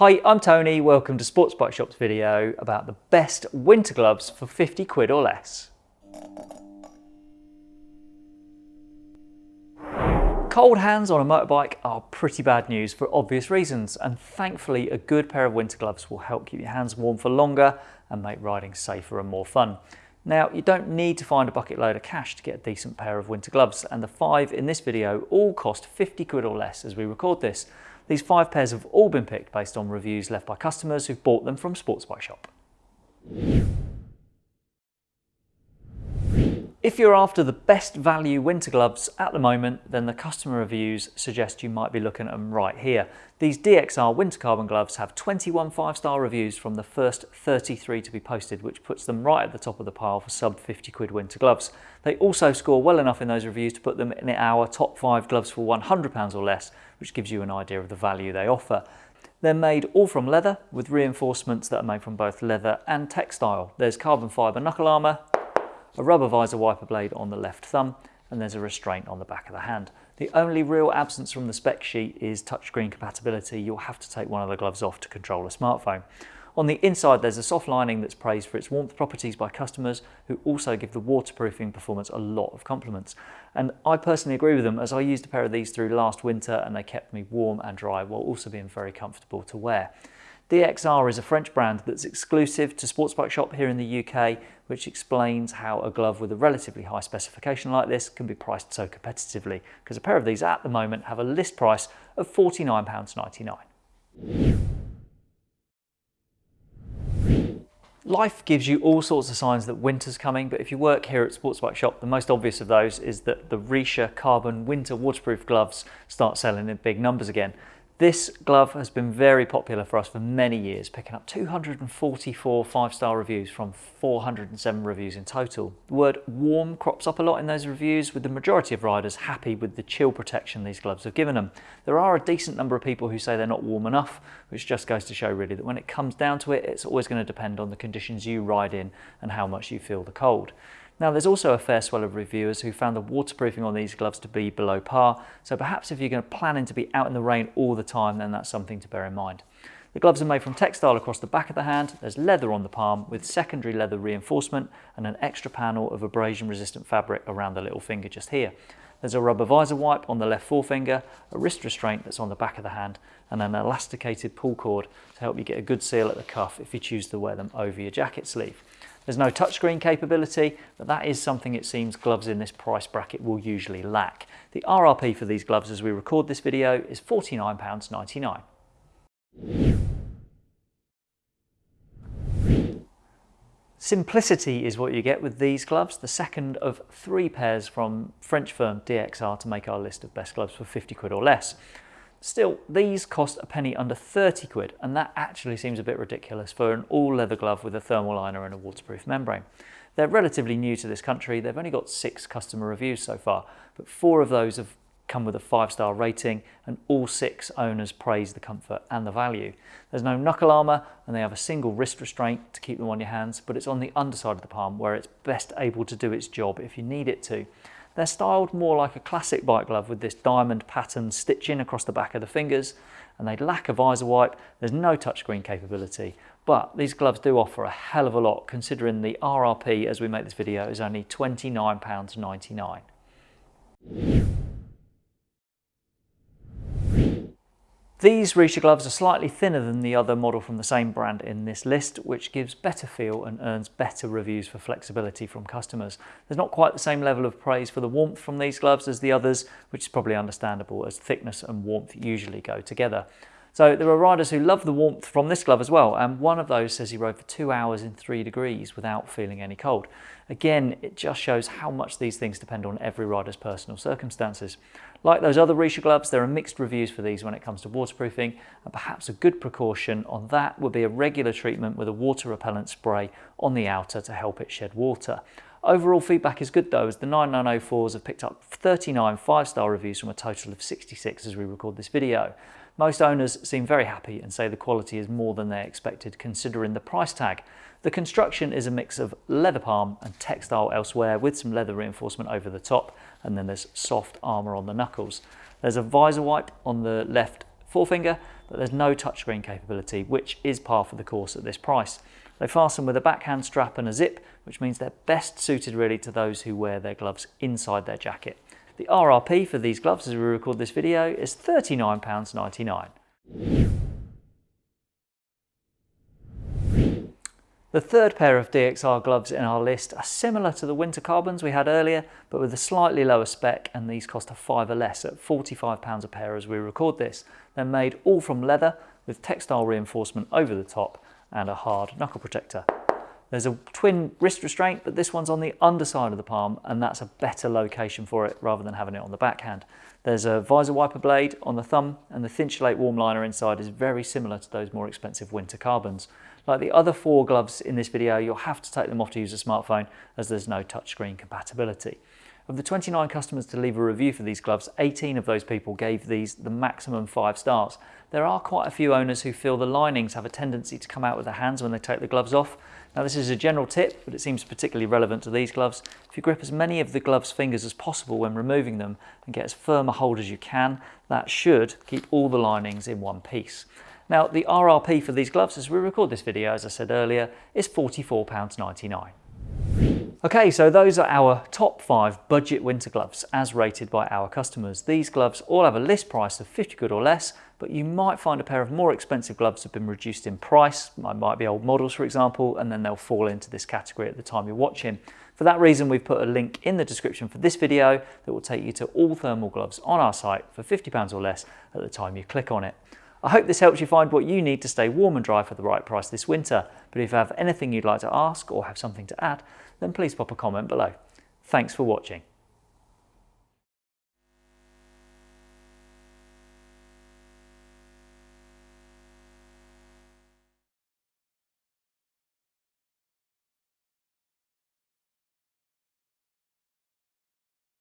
Hi, I'm Tony. Welcome to Sports Bike Shop's video about the best winter gloves for 50 quid or less. Cold hands on a motorbike are pretty bad news for obvious reasons and thankfully a good pair of winter gloves will help keep your hands warm for longer and make riding safer and more fun. Now you don't need to find a bucket load of cash to get a decent pair of winter gloves and the five in this video all cost 50 quid or less as we record this. These five pairs have all been picked based on reviews left by customers who've bought them from Sports Bike Shop. If you're after the best value winter gloves at the moment, then the customer reviews suggest you might be looking at them right here. These DXR winter carbon gloves have 21 five-star reviews from the first 33 to be posted, which puts them right at the top of the pile for sub 50 quid winter gloves. They also score well enough in those reviews to put them in our top five gloves for 100 pounds or less, which gives you an idea of the value they offer. They're made all from leather with reinforcements that are made from both leather and textile. There's carbon fibre knuckle armour, a rubber visor wiper blade on the left thumb, and there's a restraint on the back of the hand. The only real absence from the spec sheet is touchscreen compatibility. You'll have to take one of the gloves off to control a smartphone. On the inside, there's a soft lining that's praised for its warmth properties by customers who also give the waterproofing performance a lot of compliments. And I personally agree with them as I used a pair of these through last winter and they kept me warm and dry while also being very comfortable to wear. DXR is a French brand that's exclusive to Sports Bike Shop here in the UK, which explains how a glove with a relatively high specification like this can be priced so competitively, because a pair of these at the moment have a list price of £49.99. Life gives you all sorts of signs that winter's coming, but if you work here at Sports Bike Shop, the most obvious of those is that the Richa Carbon Winter Waterproof gloves start selling in big numbers again. This glove has been very popular for us for many years, picking up 244 five-star reviews from 407 reviews in total. The word warm crops up a lot in those reviews, with the majority of riders happy with the chill protection these gloves have given them. There are a decent number of people who say they're not warm enough, which just goes to show really that when it comes down to it, it's always going to depend on the conditions you ride in and how much you feel the cold. Now there's also a fair swell of reviewers who found the waterproofing on these gloves to be below par, so perhaps if you're going to planning to be out in the rain all the time, then that's something to bear in mind. The gloves are made from textile across the back of the hand, there's leather on the palm with secondary leather reinforcement and an extra panel of abrasion resistant fabric around the little finger just here. There's a rubber visor wipe on the left forefinger, a wrist restraint that's on the back of the hand, and an elasticated pull cord to help you get a good seal at the cuff if you choose to wear them over your jacket sleeve. There's no touchscreen capability, but that is something it seems gloves in this price bracket will usually lack. The RRP for these gloves as we record this video is £49.99. Simplicity is what you get with these gloves, the second of three pairs from French firm DXR to make our list of best gloves for 50 quid or less. Still, these cost a penny under 30 quid, and that actually seems a bit ridiculous for an all leather glove with a thermal liner and a waterproof membrane. They're relatively new to this country, they've only got six customer reviews so far, but four of those have come with a five star rating and all six owners praise the comfort and the value. There's no knuckle armour and they have a single wrist restraint to keep them on your hands, but it's on the underside of the palm where it's best able to do its job if you need it to. They're styled more like a classic bike glove with this diamond pattern stitching across the back of the fingers and they lack a visor wipe. There's no touchscreen capability, but these gloves do offer a hell of a lot considering the RRP as we make this video is only £29.99. These Richa gloves are slightly thinner than the other model from the same brand in this list, which gives better feel and earns better reviews for flexibility from customers. There's not quite the same level of praise for the warmth from these gloves as the others, which is probably understandable as thickness and warmth usually go together. So there are riders who love the warmth from this glove as well, and one of those says he rode for two hours in three degrees without feeling any cold. Again, it just shows how much these things depend on every rider's personal circumstances. Like those other Richa gloves, there are mixed reviews for these when it comes to waterproofing, and perhaps a good precaution on that would be a regular treatment with a water repellent spray on the outer to help it shed water. Overall feedback is good though, as the 9904s have picked up 39 five-star reviews from a total of 66 as we record this video. Most owners seem very happy and say the quality is more than they expected considering the price tag. The construction is a mix of leather palm and textile elsewhere with some leather reinforcement over the top and then there's soft armour on the knuckles. There's a visor wipe on the left forefinger, but there's no touchscreen capability, which is par for the course at this price. They fasten with a backhand strap and a zip, which means they're best suited really to those who wear their gloves inside their jacket. The RRP for these gloves as we record this video is £39.99. The third pair of DXR gloves in our list are similar to the winter carbons we had earlier, but with a slightly lower spec and these cost a fiver less at £45 a pair as we record this. They're made all from leather with textile reinforcement over the top and a hard knuckle protector. There's a twin wrist restraint, but this one's on the underside of the palm and that's a better location for it rather than having it on the backhand. There's a visor wiper blade on the thumb and the Thinsulate warm liner inside is very similar to those more expensive winter carbons. Like the other four gloves in this video, you'll have to take them off to use a smartphone as there's no touchscreen compatibility. Of the 29 customers to leave a review for these gloves, 18 of those people gave these the maximum five stars. There are quite a few owners who feel the linings have a tendency to come out with their hands when they take the gloves off. Now this is a general tip, but it seems particularly relevant to these gloves. If you grip as many of the gloves fingers as possible when removing them and get as firm a hold as you can, that should keep all the linings in one piece. Now the RRP for these gloves as we record this video, as I said earlier, is £44.99. Okay, so those are our top five budget winter gloves as rated by our customers. These gloves all have a list price of 50 quid or less, but you might find a pair of more expensive gloves have been reduced in price. It might be old models, for example, and then they'll fall into this category at the time you're watching. For that reason, we've put a link in the description for this video that will take you to all thermal gloves on our site for £50 or less at the time you click on it. I hope this helps you find what you need to stay warm and dry for the right price this winter. But if you have anything you'd like to ask or have something to add, then please pop a comment below. Thanks for watching.